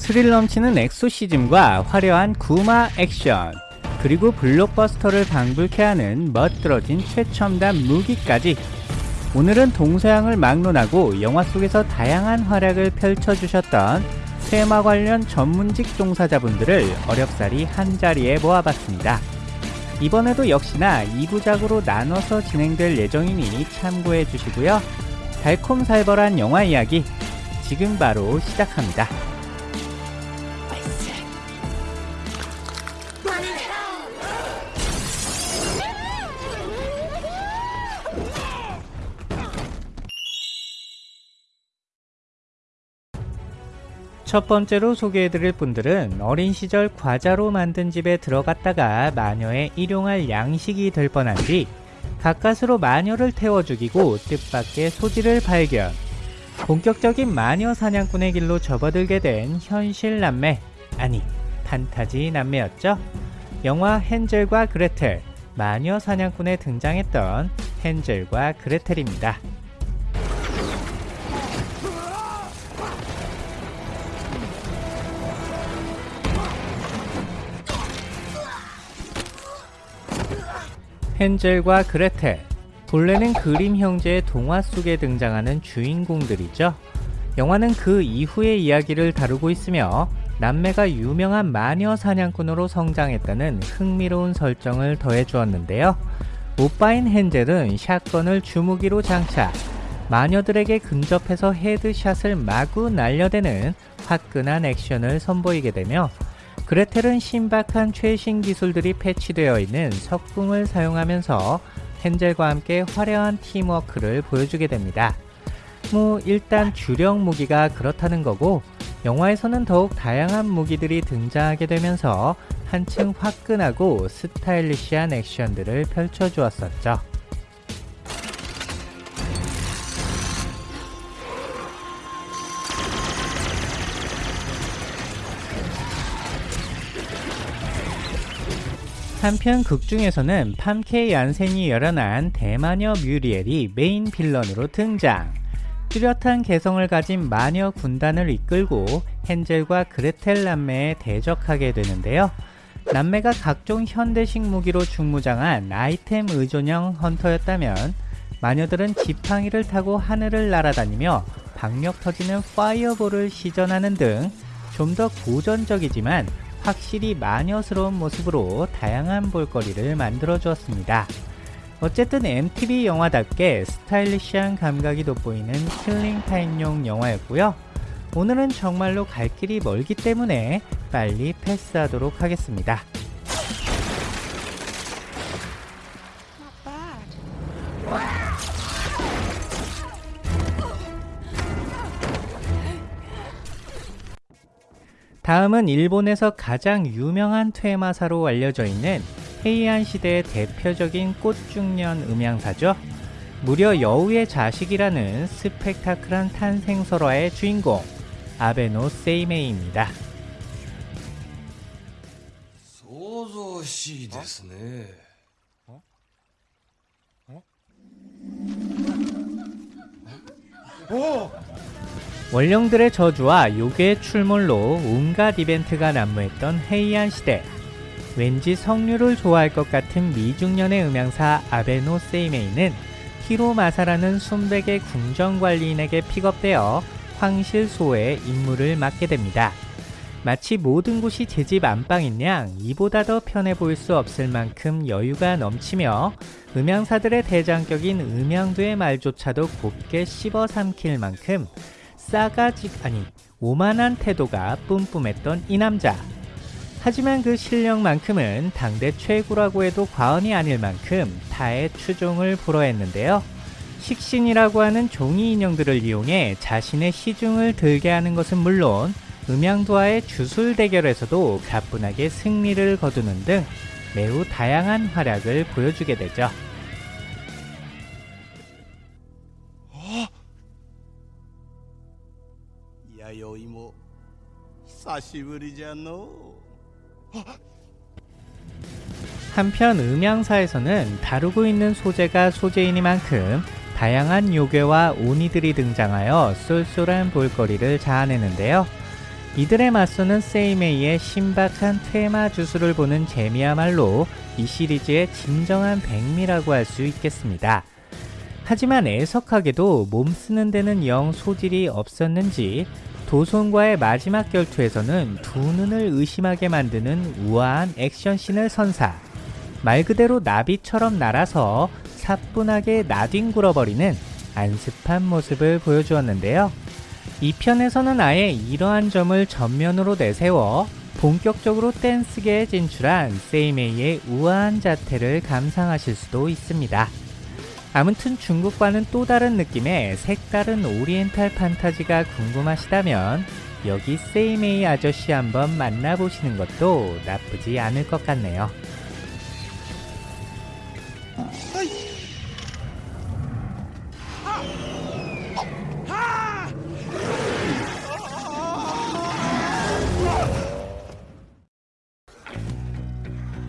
스릴 넘치는 엑소시즘과 화려한 구마 액션 그리고 블록버스터를 방불케 하는 멋들어진 최첨단 무기까지 오늘은 동서양을 막론하고 영화 속에서 다양한 활약을 펼쳐주셨던 테마 관련 전문직 종사자분들을 어렵사리 한자리에 모아봤습니다. 이번에도 역시나 2부작으로 나눠서 진행될 예정이니 참고해 주시고요. 달콤살벌한 영화 이야기 지금 바로 시작합니다. 첫 번째로 소개해드릴 분들은 어린 시절 과자로 만든 집에 들어갔다가 마녀의 일용할 양식이 될 뻔한 뒤 가까스로 마녀를 태워 죽이고 뜻밖의 소지를 발견. 본격적인 마녀 사냥꾼의 길로 접어들게 된 현실 남매 아니 판타지 남매였죠. 영화 헨젤과 그레텔 마녀 사냥꾼에 등장했던 헨젤과 그레텔입니다 헨젤과 그레텔 본래는 그림 형제의 동화 속에 등장하는 주인공들이죠. 영화는 그 이후의 이야기를 다루고 있으며 남매가 유명한 마녀 사냥꾼으로 성장했다는 흥미로운 설정을 더해 주었는데요. 오빠인 헨젤은 샷건을 주무기로 장착, 마녀들에게 근접해서 헤드샷을 마구 날려대는 화끈한 액션을 선보이게 되며 그레텔은 신박한 최신 기술들이 패치되어 있는 석궁을 사용하면서 헨젤과 함께 화려한 팀워크를 보여주게 됩니다. 뭐 일단 주력 무기가 그렇다는 거고 영화에서는 더욱 다양한 무기들이 등장하게 되면서 한층 화끈하고 스타일리시한 액션들을 펼쳐주었었죠. 한편 극 중에서는 팜케 얀센이 열연한 대마녀 뮤리엘이 main villain으로 등장. 뚜렷한 개성을 가진 마녀 군단을 이끌고 헨젤과 그레텔 남매에 대적하게 되는데요. 남매가 각종 현대식 무기로 중무장한 아이템 의존형 hunter였다면 마녀들은 지팡이를 타고 하늘을 날아다니며 박력 터지는 파이어볼을 시전하는 등 좀 더 고전적이지만 확실히 마녀스러운 모습으로 다양한 볼거리를 만들어 주었습니다. 어쨌든 MTV 영화답게 스타일리시한 감각이 돋보이는 킬링타임용 영화였고요. 오늘은 정말로 갈 길이 멀기 때문에 빨리 패스하도록 하겠습니다. 다음은 일본에서 가장 유명한 퇴마사로 알려져 있는 헤이안 시대의 대표적인 꽃중년 음향사죠. 무려 여우의 자식이라는 스펙타클한 탄생 설화의 주인공 아베노 세이메이입니다. 想像しいですね 어? 오! 원령들의 저주와 요괴의 출몰로 온갖 이벤트가 난무했던 헤이안 시대 왠지 성류를 좋아할 것 같은 미중년의 음향사 아베노 세이메이는 히로마사라는 순백의 궁정관리인에게 픽업되어 황실소의 임무를 맡게 됩니다. 마치 모든 곳이 제 집 안방인 양 이보다 더 편해 보일 수 없을 만큼 여유가 넘치며 음향사들의 대장격인 음향도의 말조차도 곱게 씹어 삼킬 만큼 싸가지 아니 오만한 태도가 뿜뿜했던 이 남자 하지만 그 실력만큼은 당대 최고라고 해도 과언이 아닐 만큼 타의 추종을 불허했는데요 식신이라고 하는 종이 인형들을 이용해 자신의 시중을 들게 하는 것은 물론 음양도와의 주술 대결에서도 가뿐하게 승리를 거두는 등 매우 다양한 활약을 보여주게 되죠. 弥生も久しぶりじゃのう 한편 음향사에서는 다루고 있는 소재가 소재이니만큼 다양한 요괴와 오니들이 등장하여 쏠쏠한 볼거리를 자아내는데요. 이들에 맞서는 세이메이의 신박한 테마 주술을 보는 재미야말로 이 시리즈의 진정한 백미라고 할 수 있겠습니다. 하지만 애석하게도 몸 쓰는 데는 영 소질이 없었는지 도손과의 마지막 결투에서는 두 눈을 의심하게 만드는 우아한 액션씬을 선사. 말 그대로 나비처럼 날아서 사뿐하게 나뒹굴어버리는 안습한 모습을 보여주었는데요. 이 편에서는 아예 이러한 점을 전면으로 내세워 본격적으로 댄스계에 진출한 세이메이의 우아한 자태를 감상하실 수도 있습니다. 아무튼 중국과는 또 다른 느낌의 색다른 오리엔탈 판타지가 궁금하시다면 여기 세이메이 아저씨 한번 만나보시는 것도 나쁘지 않을 것 같네요.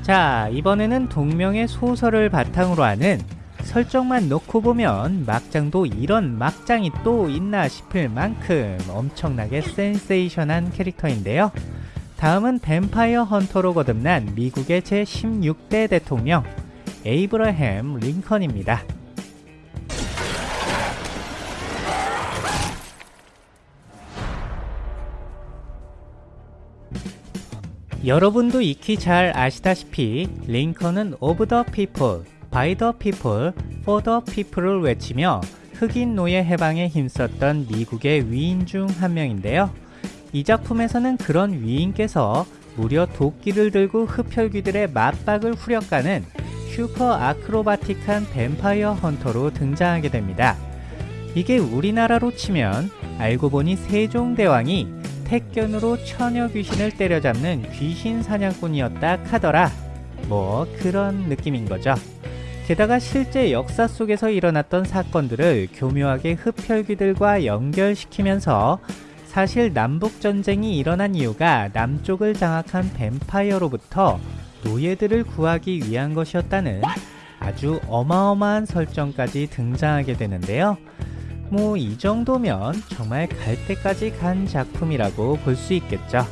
자, 이번에는 동명의 소설을 바탕으로 하는 설정만 놓고 보면 막장도 이런 막장이 또 있나 싶을 만큼 엄청나게 센세이션한 캐릭터인데요. 다음은 뱀파이어 헌터로 거듭난 미국의 제16대 대통령 에이브러햄 링컨입니다. 여러분도 익히 잘 아시다시피 링컨은 of the people, by the people, for the people을 외치며 흑인 노예 해방에 힘썼던 미국의 위인 중 한 명인데요. 이 작품에서는 그런 위인께서 무려 도끼를 들고 흡혈귀들의 마빡을 후려가는 슈퍼 acrobatic한 뱀파이어 hunter로 등장하게 됩니다. 이게 우리나라로 치면 알고 보니 세종대왕이 택견으로 처녀 귀신을 때려잡는 귀신 사냥꾼이었다 카더라. 뭐 그런 느낌인 거죠. 게다가 실제 역사 속에서 일어났던 사건들을 교묘하게 흡혈귀들과 연결시키면서 사실 남북전쟁이 일어난 이유가 남쪽을 장악한 뱀파이어로부터 노예들을 구하기 위한 것이었다는 아주 어마어마한 설정까지 등장하게 되는데요. 뭐 이 정도면 정말 갈 때까지 간 작품이라고 볼 수 있겠죠.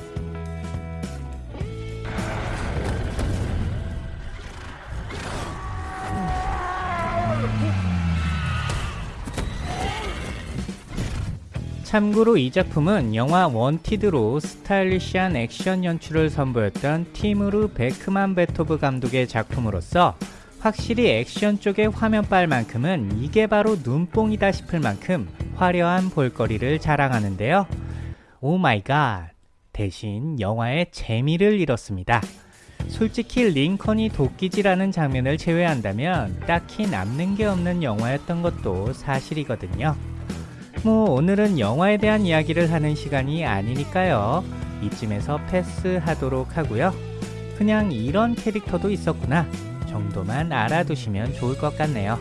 참고로 이 작품은 영화 원티드로 스타일리시한 액션 연출을 선보였던 티무르 베크만 베토브 감독의 작품으로서 확실히 액션 쪽의 화면빨만큼은 이게 바로 눈뽕이다 싶을 만큼 화려한 볼거리를 자랑하는데요. Oh my god. 대신 영화의 재미를 잃었습니다. 솔직히 링컨이 도끼질하는 장면을 제외한다면 딱히 남는 게 없는 영화였던 것도 사실이거든요. 뭐 오늘은 영화에 대한 이야기를 하는 시간이 아니니까요. 이쯤에서 패스하도록 하고요. 그냥 이런 캐릭터도 있었구나 정도만 알아두시면 좋을 것 같네요.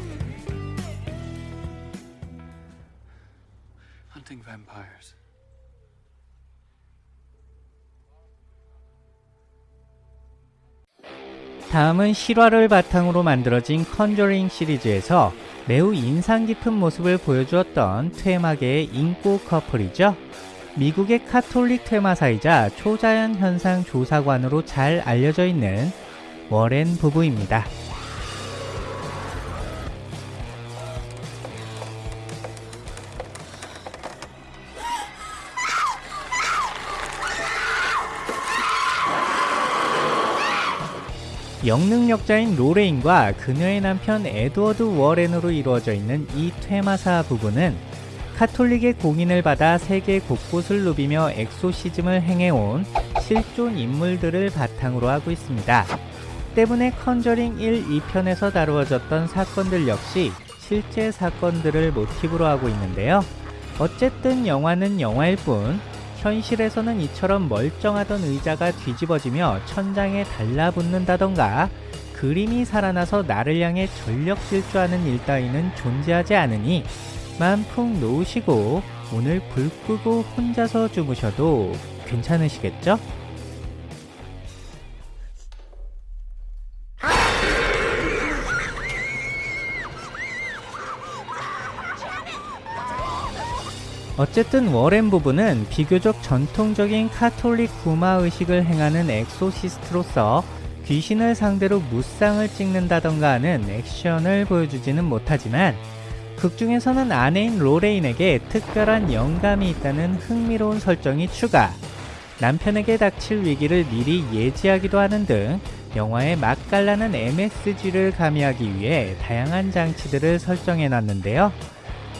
다음은 실화를 바탕으로 만들어진 컨저링 시리즈에서 매우 인상 깊은 모습을 보여주었던 퇴마계의 인꼬 커플이죠. 미국의 카톨릭 퇴마사이자 초자연 현상 조사관으로 잘 알려져 있는 워렌 부부입니다. 영능력자인 로레인과 그녀의 남편 에드워드 워렌으로 이루어져 있는 이 퇴마사 부부는 카톨릭의 공인을 받아 세계 곳곳을 누비며 exorcism을 행해온 실존 인물들을 바탕으로 하고 있습니다. 때문에 컨저링 1, 2편에서 다루어졌던 사건들 역시 실제 사건들을 모티브로 하고 있는데요. 어쨌든 영화는 영화일 뿐 현실에서는 이처럼 멀쩡하던 의자가 뒤집어지며 천장에 달라붙는다던가 그림이 살아나서 나를 향해 전력 질주하는 일 따위는 존재하지 않으니 맘푹 놓으시고 오늘 불 끄고 혼자서 주무셔도 괜찮으시겠죠? 어쨌든 워렌 부부는 비교적 전통적인 카톨릭 구마 의식을 행하는 exorcist로서 귀신을 상대로 무쌍을 찍는다던가 하는 액션을 보여주지는 못하지만 극중에서는 아내인 로레인에게 특별한 영감이 있다는 흥미로운 설정이 추가 남편에게 닥칠 위기를 미리 예지하기도 하는 등 영화의 맛깔나는 MSG를 가미하기 위해 다양한 장치들을 설정해 놨는데요.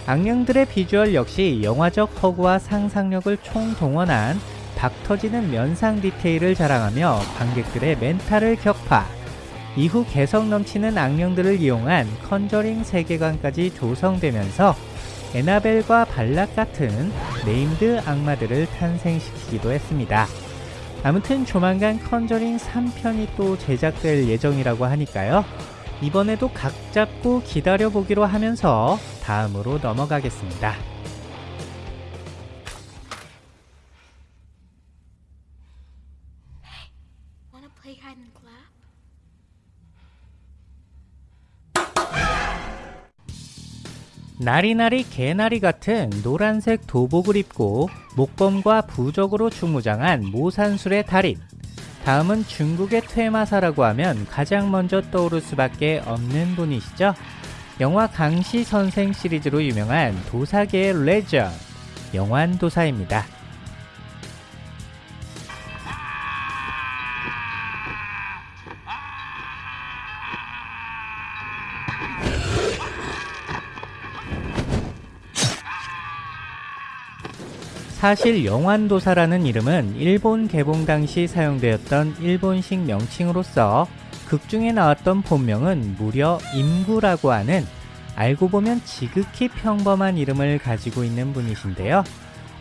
악령들의 비주얼 역시 영화적 허구와 상상력을 총동원한 박터지는 면상 디테일을 자랑하며 관객들의 멘탈을 격파 이후 개성 넘치는 악령들을 이용한 컨저링 세계관까지 조성되면서 에나벨과 발락 같은 named 악마들을 탄생시키기도 했습니다. 아무튼 조만간 컨저링 3편이 또 제작될 예정이라고 하니까요. 이번에도 각 잡고 기다려보기로 하면서 다음으로 넘어가겠습니다. 나리나리 개나리 같은 노란색 도복을 입고 목검과 부적으로 중무장한 모산술의 달인. 다음은 중국의 퇴마사라고 하면 가장 먼저 떠오를 수밖에 없는 분이시죠. 영화 강시 선생 시리즈로 유명한 도사계의 레전, 영환도사입니다. 사실 영환도사라는 이름은 일본 개봉 당시 사용되었던 일본식 명칭으로서 극중에 나왔던 본명은 무려 임구라고 하는 알고 보면 지극히 평범한 이름을 가지고 있는 분이신데요.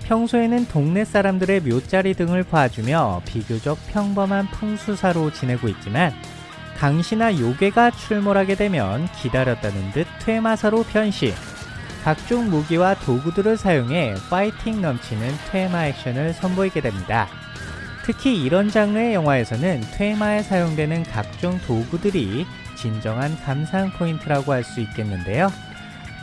평소에는 동네 사람들의 묘자리 등을 봐주며 비교적 평범한 풍수사로 지내고 있지만 강시나 요괴가 출몰하게 되면 기다렸다는 듯 퇴마사로 변신 각종 무기와 도구들을 사용해 파이팅 넘치는 퇴마 액션을 선보이게 됩니다. 특히 이런 장르의 영화에서는 퇴마에 사용되는 각종 도구들이 진정한 감상 포인트라고 할 수 있겠는데요.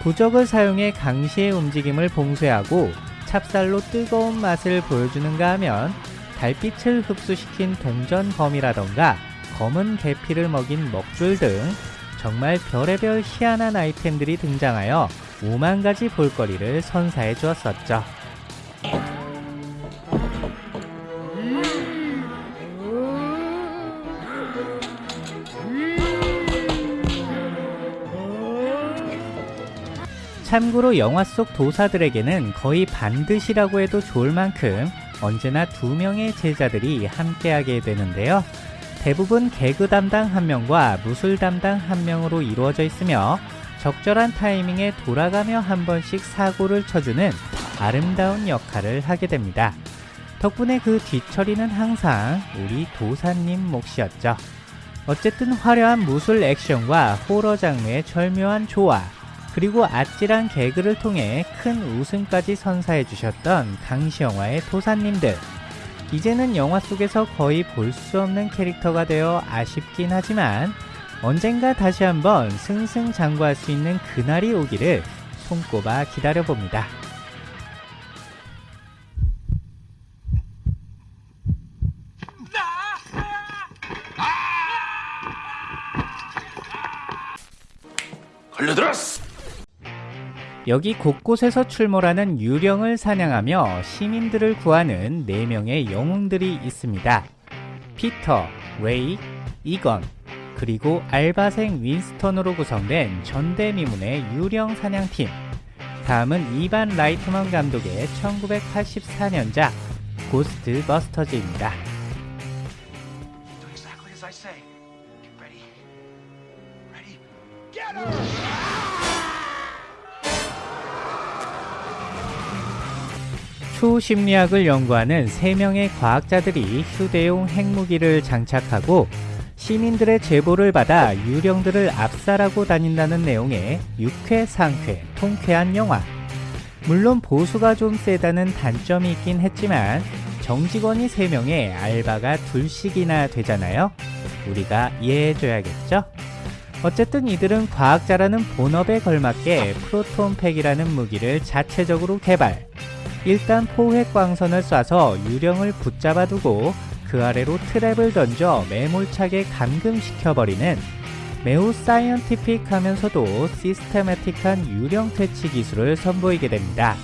부적을 사용해 강시의 움직임을 봉쇄하고 찹쌀로 뜨거운 맛을 보여주는가 하면 달빛을 흡수시킨 동전검이라던가 검은 계피를 먹인 먹줄 등 정말 별의별 희한한 아이템들이 등장하여 5만 가지 볼거리를 선사해 주었었죠. 참고로 영화 속 도사들에게는 거의 반드시라고 해도 좋을 만큼 언제나 두 명의 제자들이 함께하게 되는데요. 대부분 개그 담당 한 명과 무술 담당 한 명으로 이루어져 있으며 적절한 타이밍에 돌아가며 한 번씩 사고를 쳐주는 아름다운 역할을 하게 됩니다. 덕분에 그 뒤처리는 항상 우리 도사님 몫이었죠. 어쨌든 화려한 무술 액션과 호러 장르의 절묘한 조화, 그리고 아찔한 개그를 통해 큰 웃음까지 선사해 주셨던 강시 영화의 도사님들. 이제는 영화 속에서 거의 볼 수 없는 캐릭터가 되어 아쉽긴 하지만 언젠가 다시 한번 승승장구할 수 있는 그날이 오기를 손꼽아 기다려봅니다. 걸려들었어. 여기 곳곳에서 출몰하는 유령을 사냥하며 시민들을 구하는 4명의 영웅들이 있습니다. 피터, 레이, 이건, 그리고 알바생 윈스턴으로 구성된 전대미문의 유령 사냥팀. 다음은 이반 라이트먼 감독의 1984년작 고스트 버스터즈입니다. 초심리학을 연구하는 3명의 과학자들이 휴대용 핵무기를 장착하고 시민들의 제보를 받아 유령들을 압살하고 다닌다는 내용의 유쾌, 상쾌, 통쾌한 영화. 물론 보수가 좀 세다는 단점이 있긴 했지만 정직원이 3명에 알바가 둘씩이나 되잖아요. 우리가 이해해줘야겠죠? 어쨌든 이들은 과학자라는 본업에 걸맞게 프로톤팩이라는 무기를 자체적으로 개발, 일단 포획 광선을 쏴서 유령을 붙잡아 두고 그 아래로 트랩을 던져 매몰차게 감금시켜버리는 매우 사이언티픽하면서도 시스테마틱한 유령 퇴치 기술을 선보이게 됩니다.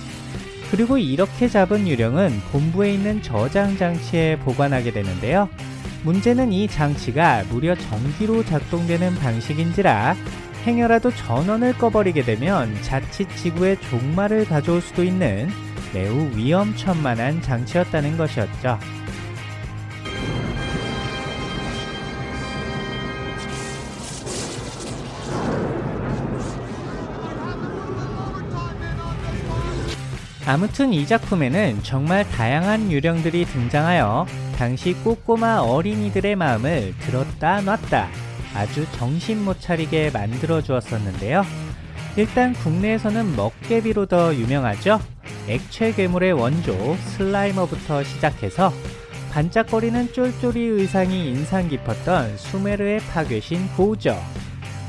그리고 이렇게 잡은 유령은 본부에 있는 저장 장치에 보관하게 되는데요. 문제는 이 장치가 무려 전기로 작동되는 방식인지라 행여라도 전원을 꺼버리게 되면 자칫 지구에 종말을 가져올 수도 있는 매우 위험천만한 장치였다는 것이었죠. 아무튼 이 작품에는 정말 다양한 유령들이 등장하여 당시 꼬꼬마 어린이들의 마음을 들었다 놨다 아주 정신 못 차리게 만들어 주었었는데요. 일단 국내에서는 먹깨비로 더 유명하죠. 액체 괴물의 원조 슬라이머부터 시작해서 반짝거리는 쫄쫄이 의상이 인상 깊었던 수메르의 파괴신 고우저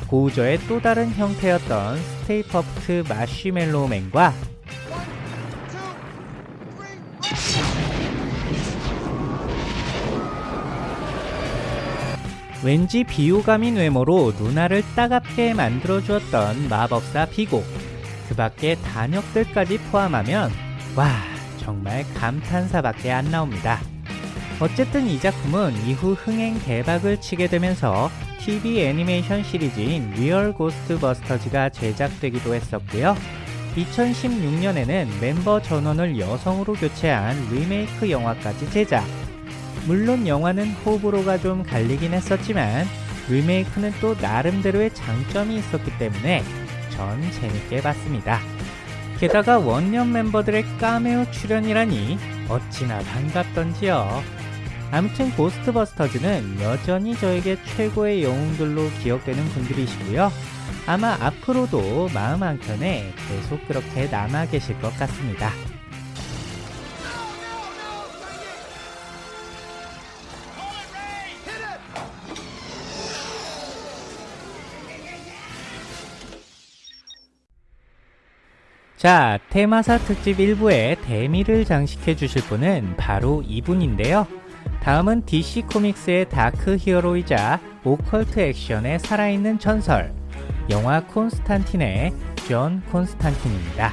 고우저의 또 다른 형태였던 스테이 퍼프트 마쉬멜로우맨과 왠지 비호감인 외모로 눈알을 따갑게 만들어주었던 마법사 비고 그 밖에 단역들까지 포함하면 와 정말 감탄사밖에 안 나옵니다. 어쨌든 이 작품은 이후 흥행 대박을 치게 되면서 TV 애니메이션 시리즈인 리얼 고스트버스터즈가 제작되기도 했었고요. 2016년에는 멤버 전원을 여성으로 교체한 리메이크 영화까지 제작. 물론 영화는 호불호가 좀 갈리긴 했었지만 리메이크는 또 나름대로의 장점이 있었기 때문에 전 재밌게 봤습니다. 게다가 원년 멤버들의 까메오 출연이라니 어찌나 반갑던지요. 아무튼 고스트버스터즈는 여전히 저에게 최고의 영웅들로 기억되는 분들이시고요. 아마 앞으로도 마음 한켠에 계속 그렇게 남아 계실 것 같습니다. 자, 퇴마사 특집 1부의 대미를 장식해 주실 분은 바로 이분인데요. 다음은 DC 코믹스의 dark hero이자 오컬트 액션의 살아있는 전설, 영화 콘스탄틴의 존 콘스탄틴입니다.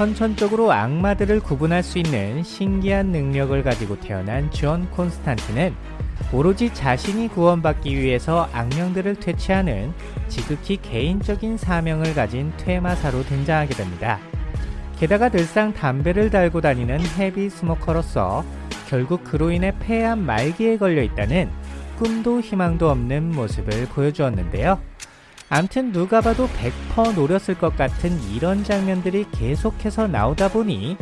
선천적으로 악마들을 구분할 수 있는 신기한 능력을 가지고 태어난 존 콘스탄틴은 오로지 자신이 구원받기 위해서 악령들을 퇴치하는 지극히 개인적인 사명을 가진 퇴마사로 등장하게 됩니다. 게다가 늘상 담배를 달고 다니는 heavy smoker로서 결국 그로 인해 폐암 말기에 걸려 있다는 꿈도 희망도 없는 모습을 보여주었는데요. 암튼 누가 봐도 100% 노렸을 것 같은 이런 장면들이 계속해서 나오다 보니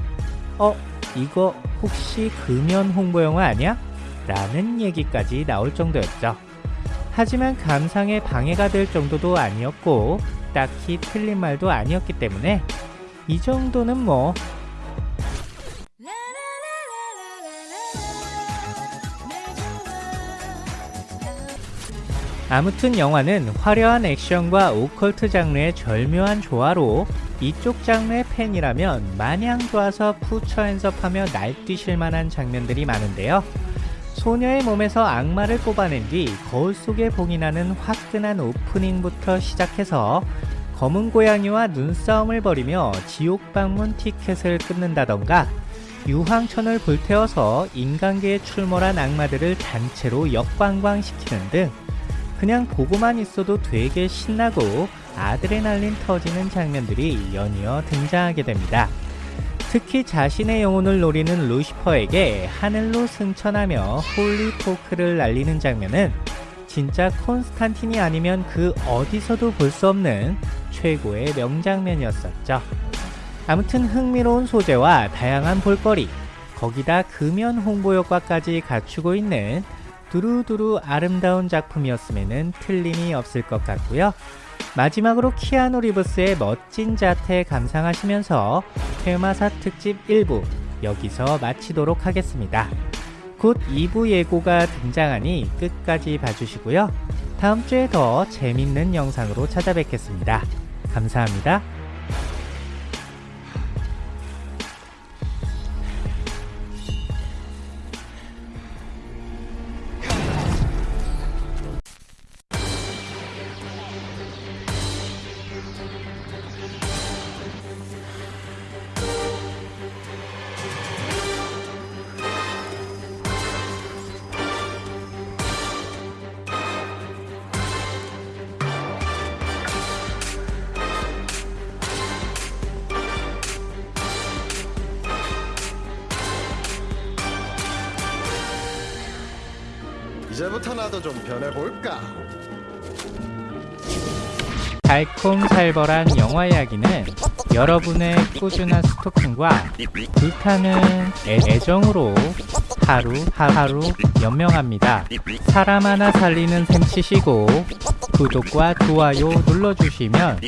어? 이거 혹시 금연 홍보 영화 아니야? 라는 얘기까지 나올 정도였죠. 하지만 감상에 방해가 될 정도도 아니었고 딱히 틀린 말도 아니었기 때문에 이 정도는 뭐 아무튼 영화는 화려한 액션과 오컬트 장르의 절묘한 조화로 이쪽 장르의 팬이라면 마냥 좋아서 푸처 엔섭하며 날뛰실 만한 장면들이 많은데요. 소녀의 몸에서 악마를 뽑아낸 뒤 거울 속에 봉이 나는 화끈한 오프닝부터 시작해서 검은 고양이와 눈싸움을 벌이며 지옥 방문 티켓을 끊는다던가 유황천을 불태워서 인간계에 출몰한 악마들을 단체로 역관광시키는 등 그냥 보고만 있어도 되게 신나고 아드레날린 터지는 장면들이 연이어 등장하게 됩니다. 특히 자신의 영혼을 노리는 루시퍼에게 하늘로 승천하며 holy fuck을 날리는 장면은 진짜 콘스탄틴이 아니면 그 어디서도 볼 수 없는 최고의 명장면이었었죠. 아무튼 흥미로운 소재와 다양한 볼거리, 거기다 금연 홍보 효과까지 갖추고 있는 두루두루 아름다운 작품이었음에는 틀림이 없을 것 같고요. 마지막으로 키아누 리브스의 멋진 자태 감상하시면서 테마사 특집 1부 여기서 마치도록 하겠습니다. 곧 2부 예고가 등장하니 끝까지 봐주시고요. 다음 주에 더 재밌는 영상으로 찾아뵙겠습니다. 감사합니다. 이제부터 나도 좀 변해볼까? 달콤살벌한 영화 이야기는 여러분의 꾸준한 스토킹과 불타는 애- 애정으로 하루 하루 연명합니다. 사람 하나 살리는 셈 치시고 구독과 좋아요 눌러주시면